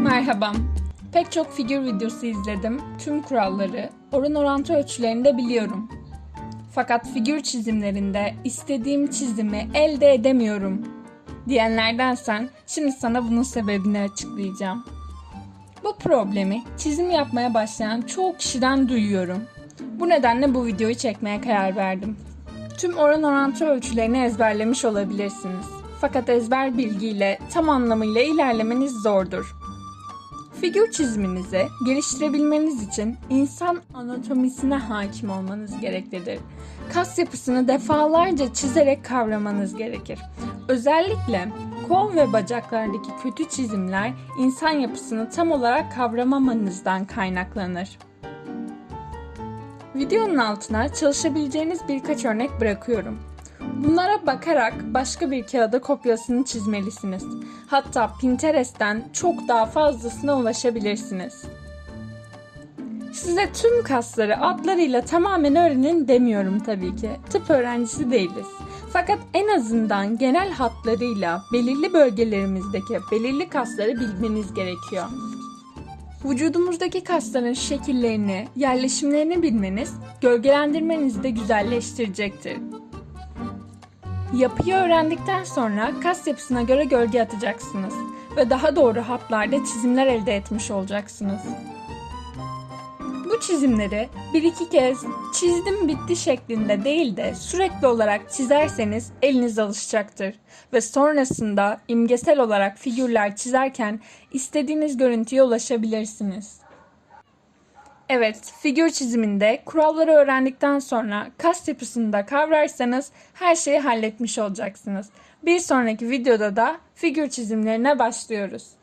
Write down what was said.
Merhaba. Pek çok figür videosu izledim. Tüm kuralları, oran orantı ölçülerini de biliyorum. Fakat figür çizimlerinde istediğim çizimi elde edemiyorum diyenlerdensen şimdi sana bunun sebebini açıklayacağım. Bu problemi çizim yapmaya başlayan çoğu kişiden duyuyorum. Bu nedenle bu videoyu çekmeye karar verdim. Tüm oran orantı ölçülerini ezberlemiş olabilirsiniz. Fakat ezber bilgiyle tam anlamıyla ilerlemeniz zordur. Figür çiziminizi geliştirebilmeniz için insan anatomisine hakim olmanız gereklidir. Kas yapısını defalarca çizerek kavramanız gerekir. Özellikle kol ve bacaklardaki kötü çizimler insan yapısını tam olarak kavramamanızdan kaynaklanır. Videonun altına çalışabileceğiniz birkaç örnek bırakıyorum. Bunlara bakarak başka bir kağıda kopyasını çizmelisiniz. Hatta Pinterest'ten çok daha fazlasına ulaşabilirsiniz. Size tüm kasları adlarıyla tamamen öğrenin demiyorum tabii ki. Tıp öğrencisi değiliz. Fakat en azından genel hatlarıyla belirli bölgelerimizdeki belirli kasları bilmeniz gerekiyor. Vücudumuzdaki kasların şekillerini, yerleşimlerini bilmeniz, gölgelendirmenizi de güzelleştirecektir. Yapıyı öğrendikten sonra kas yapısına göre gölge atacaksınız ve daha doğru hatlarda çizimler elde etmiş olacaksınız. Bu çizimleri bir iki kez çizdim bitti şeklinde değil de sürekli olarak çizerseniz eliniz alışacaktır ve sonrasında imgesel olarak figürler çizerken istediğiniz görüntüye ulaşabilirsiniz. Evet, figür çiziminde kuralları öğrendikten sonra kas yapısını da kavrarsanız her şeyi halletmiş olacaksınız. Bir sonraki videoda da figür çizimlerine başlıyoruz.